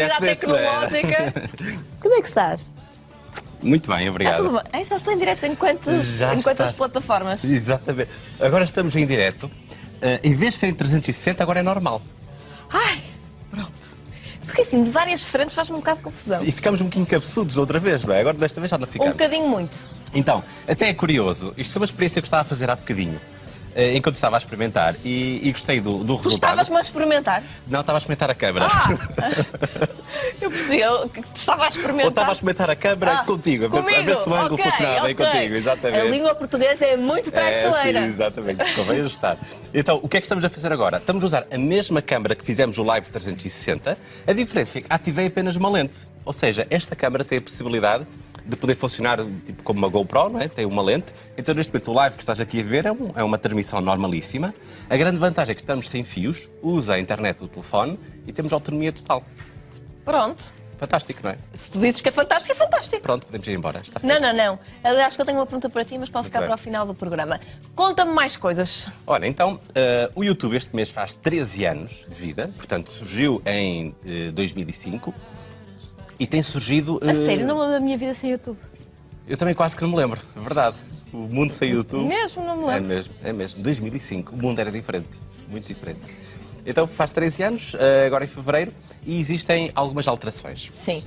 é? tecnológica. Como é que estás? Muito bem, obrigado. tudo bem? Já estou em direto em quantas, Já em quantas estás. plataformas? Exatamente. Agora estamos em direto. Eh, em vez de ser em 360, agora é normal. Ai, pronto. Porque assim, de várias frentes faz-me um bocado de confusão. E ficamos um bocadinho cabeçudos outra vez, não é? Agora desta vez já não Um ficamos. bocadinho muito. Então, até é curioso. Isto foi uma experiência que eu estava a fazer há bocadinho. Eh, Enquanto estava a experimentar e, e gostei do, do Tu resultado. estavas-me a experimentar? Não, estava a experimentar a câmara. Ah! Eu percebi eu estava a experimentar. Ou estava a experimentar a câmara Ah, contigo, a ver, a ver se o ângulo Ok, funcionava bem ok. contigo, exatamente. A língua portuguesa é muito É, traiçoeira. sim, exatamente, convém ajustar. Então, o que é que estamos a fazer agora? Estamos a usar a mesma câmara que fizemos o Live 360, a diferença é que ativei apenas uma lente. Ou seja, esta câmara tem a possibilidade de poder funcionar tipo como uma GoPro, não é? tem uma lente. Então, neste momento, o live que estás aqui a ver é, um- é uma transmissão normalíssima. A grande vantagem é que estamos sem fios, usa a internet do telefone e temos autonomia total. Pronto. Fantástico, não é? Se tu dizes que é fantástico, é fantástico. Pronto, podemos ir embora. Está Não, feito. não, não. Aliás, que eu tenho uma pergunta para ti, mas pode ficar bem. para o final do programa. Conta-me mais coisas. Olha, então, eh, o YouTube este mês faz 13 anos de vida, portanto, surgiu em eh, 2005 e tem surgido. A eh, sério, não me lembro da minha vida sem YouTube. Eu também quase que não me lembro, é verdade. O mundo sem YouTube. Mesmo, não me É lembro. mesmo, é mesmo. 2005, o mundo era diferente, muito diferente. Então faz 13 anos, eh, agora em fevereiro, e existem algumas alterações. Sim.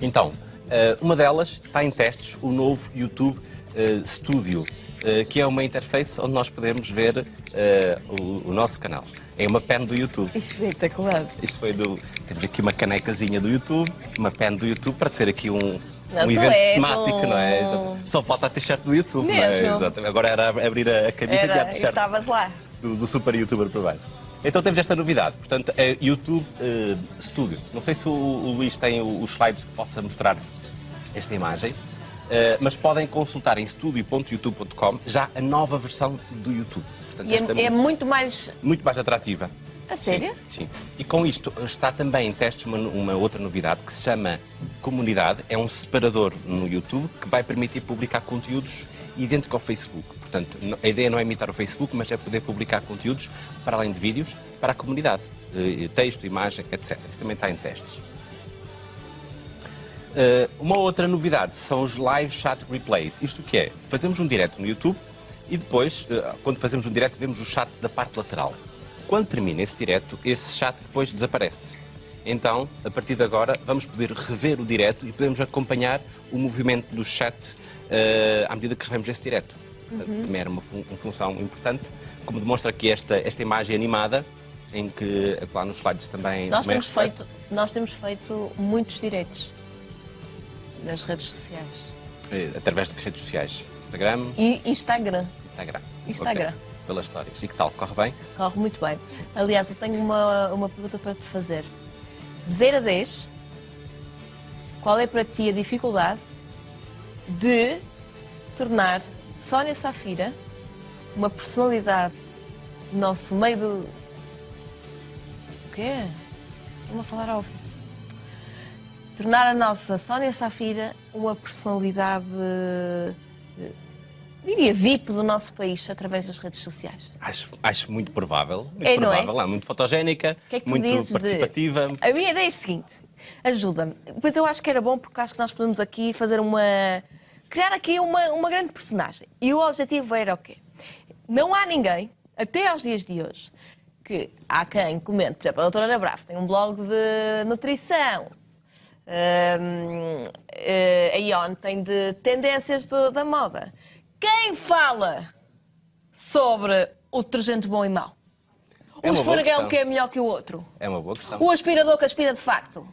Então, eh, uma delas está em testes, o novo YouTube Studio, eh, que é uma interface onde nós podemos ver eh, o, o nosso canal. É uma pen do YouTube. Espetacular. Isto foi do. Temos aqui uma canecazinha do YouTube, uma pen do YouTube, para ser aqui um, Não, um evento és temático, um- não é? Exato. Só falta a t-shirt do YouTube, não é? Mesmo. Exatamente. Agora era abrir a, a camisa e a Era, e t-shirt estavas lá. do, do super youtuber por baixo. Então temos esta novidade, portanto, é YouTube eh, Studio. Não sei se o, o Luís tem os slides que possa mostrar esta imagem, eh, mas podem consultar em studio.youtube.com já a nova versão do YouTube. Portanto, E esta é, é muito mais. muito mais atrativa. A sério? Sim, sim. E com isto está também em testes uma, uma outra novidade que se chama Comunidade. É um separador no YouTube que vai permitir publicar conteúdos idêntico ao Facebook. Portanto, a ideia não é imitar o Facebook, mas é poder publicar conteúdos para além de vídeos para a comunidade. Eh, Texto, imagem, etc. Isso também está em testes. Eh, uma outra novidade são os live chat replays. Isto o que é? Fazemos um direto no YouTube e depois, eh, quando fazemos um direto, vemos o chat da parte lateral. Quando termina esse direto, esse chat depois desaparece. Então, a partir de agora, vamos poder rever o direto e podemos acompanhar o movimento do chat eh, à medida que revemos esse direto. Também era uma, fun- uma função importante, como demonstra aqui esta, esta imagem animada, em que, lá nos slides também... Nós temos, feito, nós temos feito muitos direitos nas redes sociais. Eh, Através de que redes sociais? Instagram, E Instagram. Instagram. Instagram. Ok. Pelas histórias. E que tal? Corre bem? Corre muito bem. Aliás, eu tenho uma, uma pergunta para te fazer. De 0 a 10, qual é para ti a dificuldade de tornar Sónia Safira uma personalidade do nosso meio do. O quê? Estou-me a falar ao ouvido. Tornar a nossa Sónia Safira uma personalidade, eh, diria, VIP do nosso país através das redes sociais. Acho, acho muito provável. Muito É, não é? provável. É muito fotogénica, que é que muito dizes de- participativa. A minha ideia é a seguinte: ajuda-me. Pois eu acho que era bom porque acho que nós podemos aqui fazer uma. criar aqui uma, uma grande personagem. E o objetivo era o quê? Não há ninguém, até aos dias de hoje, que há quem comente, por exemplo, a doutora Ana Bravo tem um blog de nutrição. Hum, eh, a Ion tem de tendências do- da moda. Quem fala sobre o detergente bom e mau? É o esfregão que é melhor que o outro? É uma boa questão. O aspirador que aspira de facto?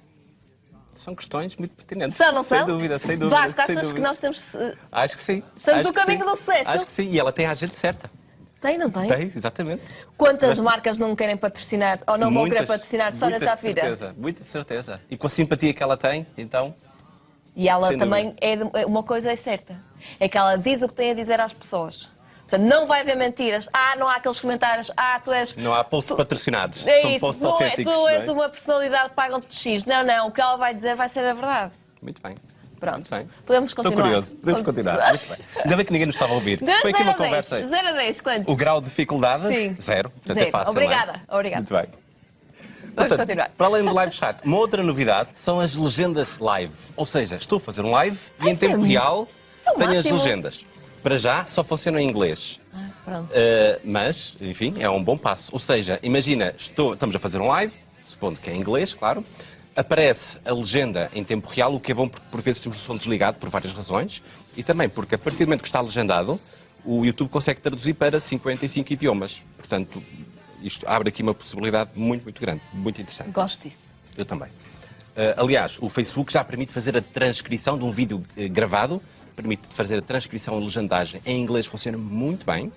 São questões muito pertinentes. São, não sem são? dúvida, sem dúvida. Vasco, sem achas dúvida. que nós temos... eh, Acho que sim. Estamos Acho no caminho sim. do sucesso? Acho que sim. E ela tem a gente certa. Tem, não tem? Tem, exatamente. Quantas Tiveste- marcas não querem patrocinar ou não vão querer Muitas, patrocinar muitas de Safira? certeza, muita certeza. E com a simpatia que ela tem, então. E ela também, é, de- uma coisa é certa, é que ela diz o que tem a dizer às pessoas. Portanto, não vai haver mentiras. Ah, não há aqueles comentários. Ah, tu és... Não há posts tu- patrocinados. É São isso, posts é, autênticos. tu não és é? uma personalidade, pagam-te X. Não, não, o que ela vai dizer vai ser a verdade. Muito bem. Pronto. Bem. Podemos Estou continuar. curioso. Podemos continuar. Muito bem. Ainda bem que ninguém nos estava a ouvir. De Foi aqui 0 uma a 10. conversa. 0 a 10, quanto? O grau de dificuldade? Sim. Zero. Portanto, Zero. é fácil. Obrigada, é? obrigada. Muito bem. Portanto, continuar. Para além do live chat, uma outra novidade são as legendas live. Ou seja, estou a fazer um live e Ah, em é tempo mu- real é tenho as máximo. legendas. Para já só funciona em inglês. Ah. Uh, mas, enfim, é um bom passo. Ou seja, imagina, estou- estamos a fazer um live, supondo que é em inglês, claro, aparece a legenda em tempo real, o que é bom porque por vezes temos o som desligado por várias razões, e também porque a partir do momento que está legendado, o YouTube consegue traduzir para 55 idiomas. Portanto, isto abre aqui uma possibilidade muito, muito grande, muito interessante. Gosto disso. Eu também. Uh, aliás, o Facebook já permite fazer a transcrição de um vídeo eh, gravado, permite fazer a transcrição e legendagem em inglês, funciona muito bem.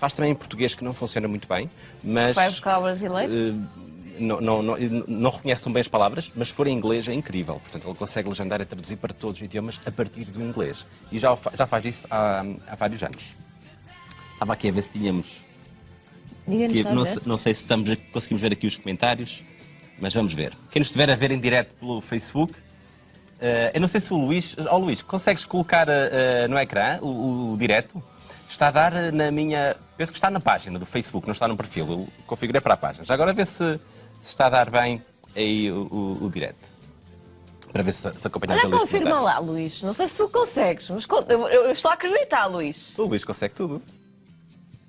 Faz também em português, que não funciona muito bem, mas. Vai buscar o brasileiro? eh, não, não, não, não reconhece tão bem as palavras, mas se for em inglês é incrível. Portanto, ele consegue legendar e traduzir para todos os idiomas a partir do inglês. E já, o já faz isso há, há vários anos. Estava aqui a ver se tínhamos que não, não sei se estamos conseguimos ver aqui os comentários, mas vamos ver. Quem nos estiver a ver em direto pelo Facebook, eh, eu não sei se o Luís. Ó Luís, consegues colocar eh, no ecrã o, o direto? Está a dar na minha. Penso que está na página do Facebook, não está no perfil. Eu configurei para a página. Já agora vê se, se está a dar bem aí o, o, o direto. Para ver se, se acompanhamos Olha, confirma lá, Luís. Não sei se tu consegues, mas eu, eu estou a acreditar, Luís. O Luís consegue tudo.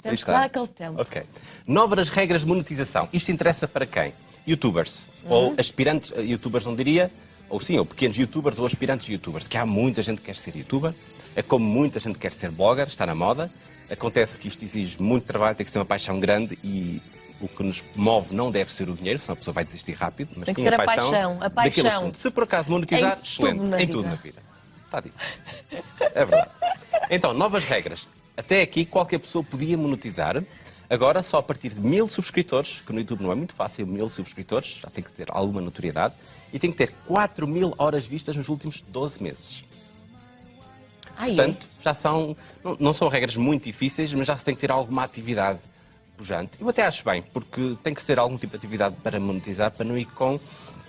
Temos que dar aquele tempo. Ok. Novas regras de monetização. Isto interessa para quem? Youtubers. Uhum. Ou aspirantes a youtubers, não diria. Ou sim, ou pequenos youtubers ou aspirantes youtubers. Que há muita gente que quer ser youtuber. É como muita gente quer ser blogger, está na moda. Acontece que isto exige muito trabalho, tem que ser uma paixão grande e o que nos move não deve ser o dinheiro, senão a pessoa vai desistir rápido. Mas Tem que sim ser a a paixão, paixão, a daquele paixão. assunto. Se por acaso monetizar, Em excelente. tudo em tudo na vida. Está dito. É verdade. Então, novas regras. Até aqui, qualquer pessoa podia monetizar. Agora, só a partir de mil subscritores, que no YouTube não é muito fácil, mil subscritores, já tem que ter alguma notoriedade, e tem que ter 4 mil horas vistas nos últimos 12 meses. Ai, Portanto, já são, não, não são regras muito difíceis, mas já se tem que ter alguma atividade pujante. Eu até acho bem, porque tem que ser algum tipo de atividade para monetizar, para não ir com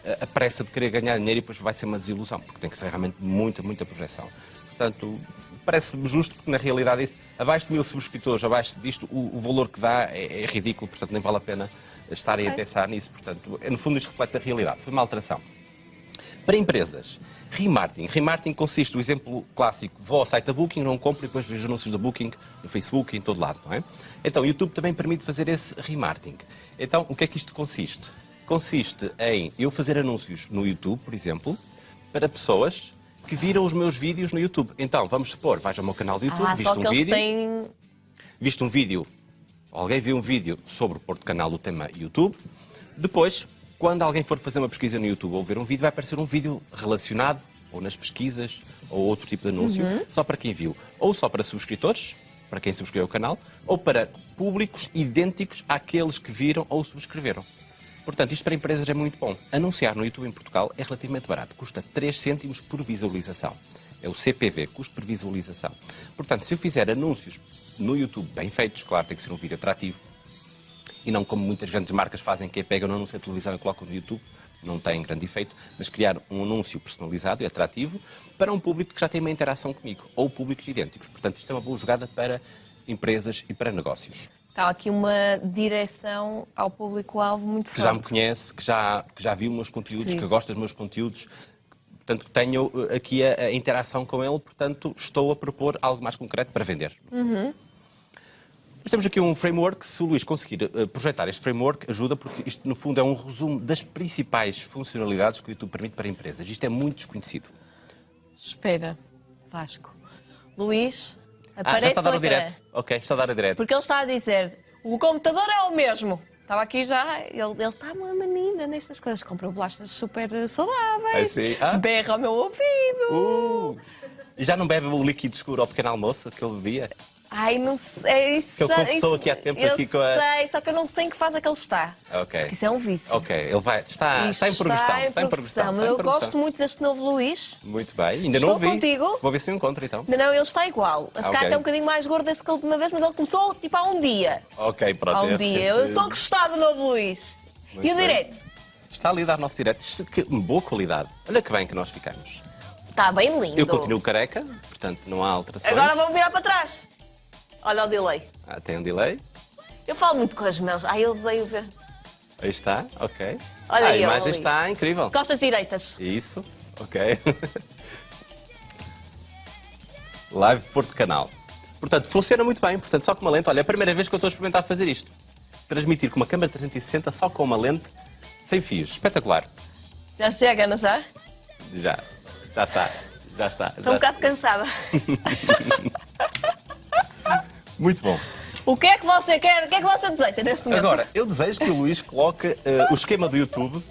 eh, a pressa de querer ganhar dinheiro e depois vai ser uma desilusão, porque tem que ser realmente muita, muita projeção. Portanto, parece-me justo, porque na realidade isso, abaixo de mil subscritores, abaixo disto, o, o valor que dá é, é ridículo, portanto nem vale a pena estarem a Ok. pensar nisso. Portanto, é, no fundo isto reflete a realidade. Foi uma alteração. Para empresas, remarketing. Remarketing consiste, o exemplo clássico, vou ao site da Booking, não compro e depois vejo anúncios da Booking no Facebook e em todo lado, não é? Então, o YouTube também permite fazer esse remarketing. Então, o que é que isto consiste? Consiste em eu fazer anúncios no YouTube, por exemplo, para pessoas que viram os meus vídeos no YouTube. Então, vamos supor, vais ao meu canal do YouTube, Ah, viste um vídeo, têm. viste um vídeo, alguém viu um vídeo sobre o Porto Canal do tema YouTube, depois, quando alguém for fazer uma pesquisa no YouTube ou ver um vídeo, vai aparecer um vídeo relacionado, ou nas pesquisas, ou outro tipo de anúncio, só para quem viu, ou só para subscritores, para quem subscreveu o canal, ou para públicos idênticos àqueles que viram ou subscreveram. Portanto, isto para empresas é muito bom. Anunciar no YouTube em Portugal é relativamente barato, custa 3 cêntimos por visualização. É o CPV, custo por visualização. Portanto, se eu fizer anúncios no YouTube bem feitos, claro, tem que ser um vídeo atrativo, e não como muitas grandes marcas fazem, que é pegam no anúncio de televisão e colocam no YouTube, não tem grande efeito, mas criar um anúncio personalizado e atrativo para um público que já tem uma interação comigo, ou públicos idênticos. Portanto, isto é uma boa jogada para empresas e para negócios. Está aqui uma direção ao público-alvo muito Que forte. já me conhece, que já, que já viu os meus conteúdos, Sim. que gosta dos meus conteúdos, portanto, que tenho eh, aqui a, a interação com ele, portanto, estou a propor algo mais concreto para vender. Mas temos aqui um framework, se o Luís conseguir eh, projetar este framework, ajuda, porque isto, no fundo, é um resumo das principais funcionalidades que o YouTube permite para empresas. Isto é muito desconhecido. Espera, Vasco. Luís, Ah, aparece já está a dar ecrã. direto. Ok, está a dar o direto. Porque ele está a dizer, o computador é o mesmo. Estava aqui já, ele, ele está uma menina nestas coisas. Comprou bolachas super saudáveis. Sim. Ah. Berra ao meu ouvido. Uh! E já não bebe o líquido escuro ao pequeno almoço que ele bebia? Ai, não sei. é Isso ele já, isso- aqui há tempo eu aqui com a- sei, só que eu não sei em que fase é que ele está. Ok. Isso é um vício. Ok, ele vai. Está, está em progressão. Está em Está em progressão. progressão. está em Eu progressão. gosto muito deste novo Luís. Muito bem. Ainda Estou não vi. contigo. Vou ver se eu encontro então. Não, não, ele está igual. A Ah, Sky ok. é um bocadinho mais gordo desde que a última vez, mas ele começou tipo há um dia. Ok, pronto. Há um é dia. recente. Eu estou a gostar do novo Luís. Muito e o bem. direto? Está ali a dar nosso direto. Que boa qualidade. Olha que bem que nós ficamos. Está bem lindo. Eu continuo careca, portanto não há alterações. Agora vamos virar para trás. Olha o delay. Ah, tem um delay. Eu falo muito com as mãos. Ai, eu odeio ver. Aí está, ok. Olha Ah, a aí, imagem ali. está incrível. Costas direitas. Isso, ok. Live Porto Canal. Portanto, funciona muito bem. Portanto, só com uma lente. Olha, é a primeira vez que eu estou a experimentar fazer isto. Transmitir com uma câmera 360 só com uma lente sem fios. Espetacular. Já chega, não já? Já, já está. Já está. Estou um já- bocado cansada. Muito bom. O que é que você quer? O que é que você deseja neste momento? Agora, eu desejo que o Luís coloque eh, o esquema do YouTube.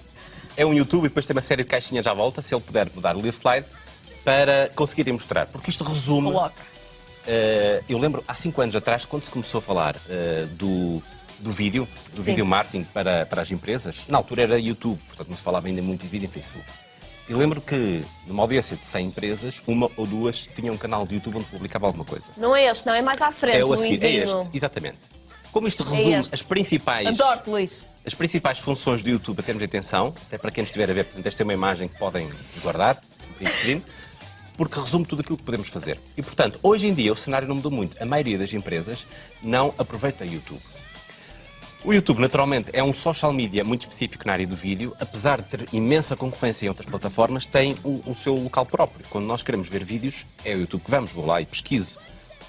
É um YouTube e depois tem uma série de caixinhas à volta, se ele puder mudar-lhe o slide, para conseguirem mostrar. Porque isto resume. Coloca. Eh, eu lembro, há cinco anos atrás, quando se começou a falar eh, do, do vídeo, do vídeo marketing para, para as empresas, na altura era YouTube, portanto não se falava ainda muito de vídeo em Facebook. Eu lembro que, numa audiência de 100 empresas, uma ou duas tinham um canal de YouTube onde publicava alguma coisa. Não é este, não, é mais à frente, É o a seguir, é este, exatamente. Como isto resume este. as principais Adoro-te, Luís. as principais funções do YouTube a termos de atenção, até para quem nos estiver a ver, portanto, esta é uma imagem que podem guardar, screen, porque resume tudo aquilo que podemos fazer. E, portanto, hoje em dia o cenário não mudou muito. A maioria das empresas não aproveita YouTube. O YouTube, naturalmente, é um social media muito específico na área do vídeo, apesar de ter imensa concorrência em outras plataformas, tem o, o seu local próprio. Quando nós queremos ver vídeos, é o YouTube que vamos, vou lá e pesquiso.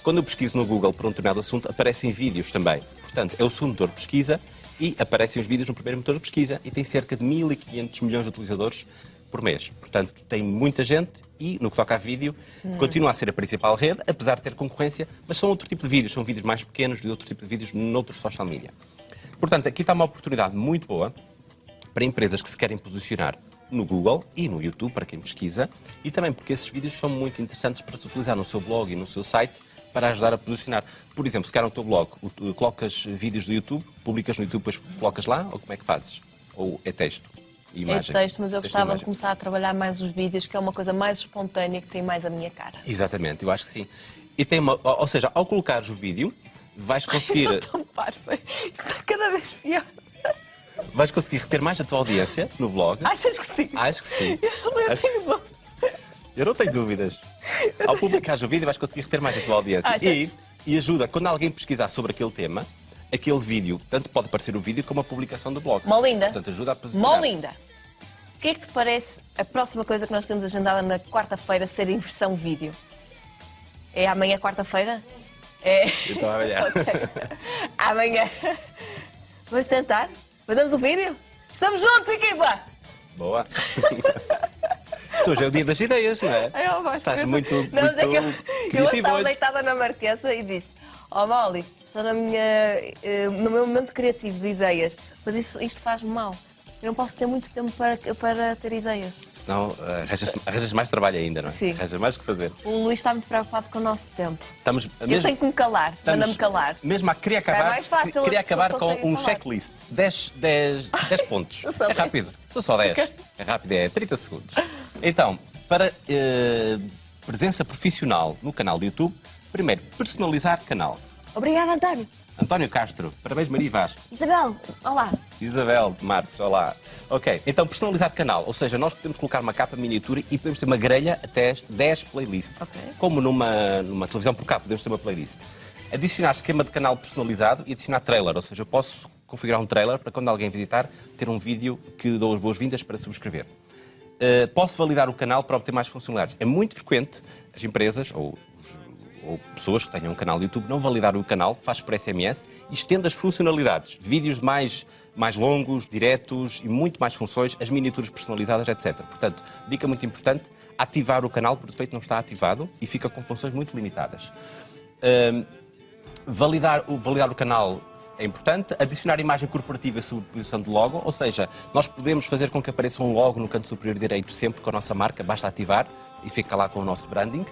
Quando eu pesquiso no Google por um determinado assunto, aparecem vídeos também. Portanto, é o segundo motor de pesquisa e aparecem os vídeos no primeiro motor de pesquisa e tem cerca de 1.500 milhões de utilizadores por mês. Portanto, tem muita gente e, no que toca a vídeo, continua a ser a principal rede, apesar de ter concorrência, mas são outro tipo de vídeos, são vídeos mais pequenos de outro tipo de vídeos noutros social media. Portanto, aqui está uma oportunidade muito boa para empresas que se querem posicionar no Google e no YouTube, para quem pesquisa, e também porque esses vídeos são muito interessantes para se utilizar no seu blog e no seu site para ajudar a posicionar. Por exemplo, se quer no teu blog, colocas vídeos do YouTube, publicas no YouTube, depois colocas lá, ou como é que fazes? Ou é texto? e É Imagem? texto, mas eu Texto gostava de imagem. começar a trabalhar mais os vídeos, que é uma coisa mais espontânea, que tem mais a minha cara. Exatamente, eu acho que sim. E tem uma, ou ou seja, ao colocares o vídeo, vais conseguir, tão. Isto está cada vez pior. vais conseguir reter mais a tua audiência no blog. Achas que sim? Acho que sim. Eu Acho que tenho dúvida. Eu não tenho dúvidas. Ao publicares o vídeo vais conseguir reter mais a tua audiência. Achas? E, e ajuda, quando alguém pesquisar sobre aquele tema, aquele vídeo, tanto pode aparecer o vídeo como a publicação do blog. Molinda. Portanto, ajuda a posicionar. Molinda. O que é que te parece a próxima coisa que nós temos agendada na quarta-feira ser em versão vídeo? É amanhã, quarta-feira? É. Então, olha. Ok. Amanhã. Vamos tentar? Fazemos o vídeo? Estamos juntos, equipa! Boa. Isto hoje é o dia das ideias, não é? Eu gosto Estás muito, muito Não, mas é que eu, eu estava hoje. deitada na marquesa e disse: Ó Molly, estou na minha, eh, no meu momento criativo de ideias, mas isso, isto faz-me mal. Eu não posso ter muito tempo para, para ter ideias. Senão eh, arranjas, arranjas mais trabalho ainda, não é? Sim. Arranjas mais o que fazer. O Luís está muito preocupado com o nosso tempo. Estamos, Eu tenho que me calar, manda-me calar. Mesmo a queria acabar, mais fácil, queria acabar com um falar. checklist. 10, 10, 10 pontos. É rápido. São só 10. É rápido, é 30 segundos. Então, para eh, presença profissional no canal do YouTube, primeiro, personalizar canal. Obrigada, António. António Castro, parabéns Maria Vaz. Isabel, olá. Isabel Marques, olá. Ok, então personalizar canal, ou seja, nós podemos colocar uma capa miniatura e podemos ter uma grelha até 10 playlists. Ok. Como numa, numa televisão por cabo, podemos ter uma playlist. Adicionar esquema de canal personalizado e adicionar trailer, ou seja, eu posso configurar um trailer para quando alguém visitar ter um vídeo que dou as boas-vindas para subscrever. Uh, posso validar o canal para obter mais funcionalidades. É muito frequente as empresas ou, ou pessoas que tenham um canal YouTube não validar o canal, faz por SMS e estende as funcionalidades. Vídeos mais, mais longos, diretos e muito mais funções, as miniaturas personalizadas, etc. Portanto, dica muito importante, ativar o canal, por defeito não está ativado e fica com funções muito limitadas. Um, validar, o, validar o canal é importante. Adicionar imagem corporativa e subposição de logo, ou seja, nós podemos fazer com que apareça um logo no canto superior direito sempre com a nossa marca, basta ativar e fica lá com o nosso branding.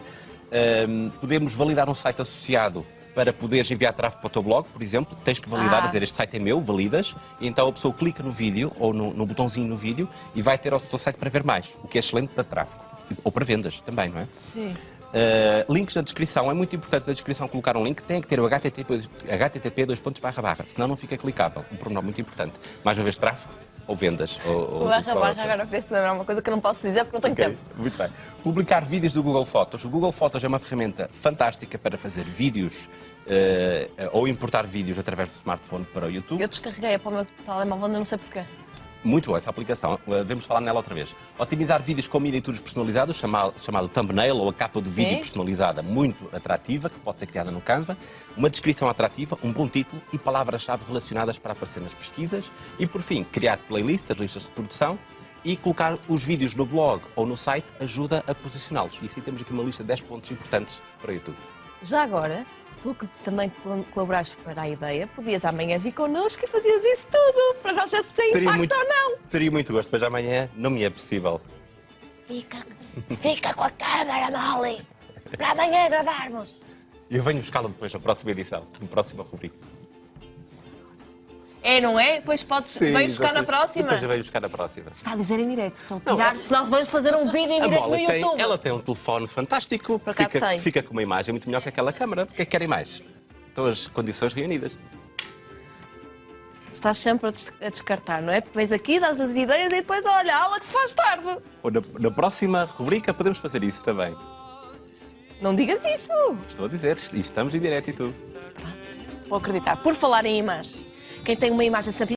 Ahm, podemos validar um site associado para poderes enviar tráfego para o teu blog, por exemplo, tens que validar, Ah. dizer este site é meu, validas, e então a pessoa clica no vídeo ou no, no botãozinho no vídeo e vai ter o teu site para ver mais, o que é excelente para tráfego. Ou para vendas também, não é? Sim. Uh, links na descrição. É muito importante na descrição colocar um link. Tem que ter o HTTP, HTTP dois pontos barra barra, senão não fica clicável. Um pormenor muito importante. Mais uma vez, tráfego ou vendas. Ou, ou Barra, barra, pronto. agora fez-se lembrar uma coisa que eu não posso dizer porque não tenho Ok, tempo. Muito bem. Publicar vídeos do Google Fotos. O Google Fotos é uma ferramenta fantástica para fazer vídeos eh, ou importar vídeos através do smartphone para o YouTube. Eu descarreguei para o meu telemóvel, não sei porquê. Muito boa essa aplicação. Devemos falar nela outra vez. Otimizar vídeos com miniaturas personalizadas, chamado, chamado thumbnail ou a capa do vídeo Sim. personalizada, muito atrativa, que pode ser criada no Canva. Uma descrição atrativa, um bom título e palavras-chave relacionadas para aparecer nas pesquisas. E, por fim, criar playlists, listas de reprodução e colocar os vídeos no blog ou no site ajuda a posicioná-los. E assim temos aqui uma lista de 10 pontos importantes para o YouTube. Já agora, tu que também col- colaboraste para a ideia, podias amanhã vir connosco e fazias isso tudo, para nós ver se tem impacto muito, ou não. teria muito gosto, mas amanhã não me é possível. Fica, fica com a câmera, Molly, para amanhã gravarmos. Eu venho buscá-lo depois na próxima edição, na próxima rubrica. É, não é? Depois podes, Sim, vens buscar na próxima. Depois venho buscar na próxima. Está a dizer em direto, se ele Não, tirar, nós vamos fazer um vídeo em direto no tem, YouTube. ela tem um telefone fantástico, Por acaso fica, tem. fica com uma imagem muito melhor que aquela câmara. O que é que querem mais? Estão as condições reunidas. Estás sempre a des- a descartar, não é? Porque vens aqui, dás as ideias e depois, olha, a aula que se faz tarde. Ou na, na próxima rubrica podemos fazer isso também. Não digas isso. Estou a dizer, est- estamos em direto e tudo. Vou acreditar. Por falar em imagem, quem tem uma imagem